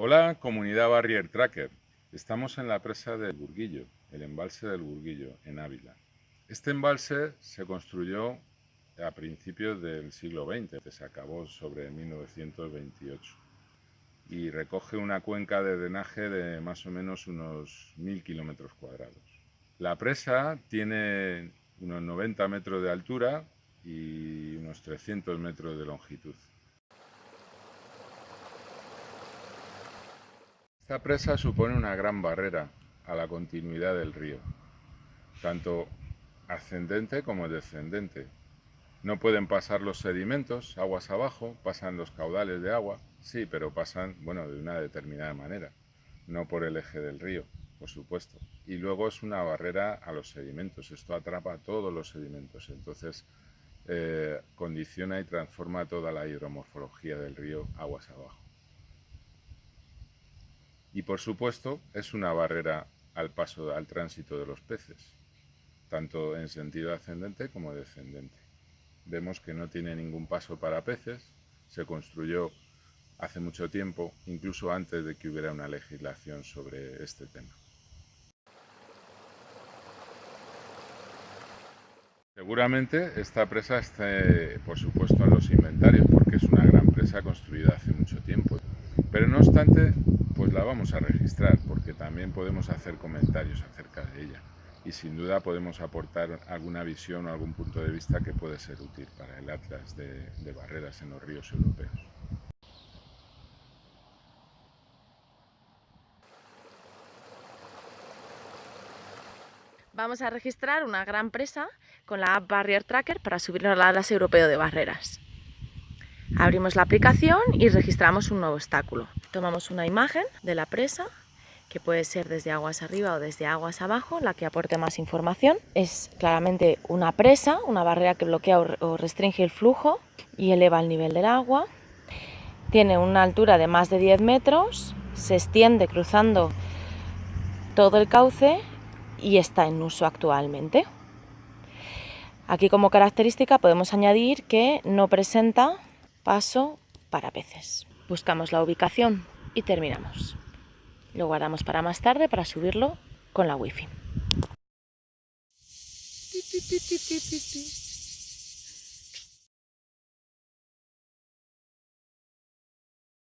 Hola, comunidad Barrier Tracker. Estamos en la presa del Burguillo, el embalse del Burguillo, en Ávila. Este embalse se construyó a principios del siglo XX, se acabó sobre 1928 y recoge una cuenca de drenaje de más o menos unos mil kilómetros cuadrados. La presa tiene unos 90 metros de altura y unos 300 metros de longitud. Esta presa supone una gran barrera a la continuidad del río, tanto ascendente como descendente. No pueden pasar los sedimentos aguas abajo, pasan los caudales de agua, sí, pero pasan, bueno, de una determinada manera, no por el eje del río, por supuesto. Y luego es una barrera a los sedimentos, esto atrapa todos los sedimentos, entonces eh, condiciona y transforma toda la hidromorfología del río aguas abajo. Y por supuesto es una barrera al paso, al tránsito de los peces, tanto en sentido ascendente como descendente. Vemos que no tiene ningún paso para peces, se construyó hace mucho tiempo, incluso antes de que hubiera una legislación sobre este tema. Seguramente esta presa esté, por supuesto, en los inventarios, porque es una gran presa construida hace mucho tiempo. Pero no obstante, pues la vamos a registrar porque también podemos hacer comentarios acerca de ella y sin duda podemos aportar alguna visión o algún punto de vista que puede ser útil para el atlas de, de barreras en los ríos europeos. Vamos a registrar una gran presa con la app Barrier Tracker para subirnos al Atlas Europeo de Barreras. Abrimos la aplicación y registramos un nuevo obstáculo. Tomamos una imagen de la presa, que puede ser desde aguas arriba o desde aguas abajo, la que aporte más información. Es claramente una presa, una barrera que bloquea o restringe el flujo y eleva el nivel del agua. Tiene una altura de más de 10 metros, se extiende cruzando todo el cauce y está en uso actualmente. Aquí como característica podemos añadir que no presenta paso para peces. Buscamos la ubicación y terminamos. Lo guardamos para más tarde para subirlo con la wifi.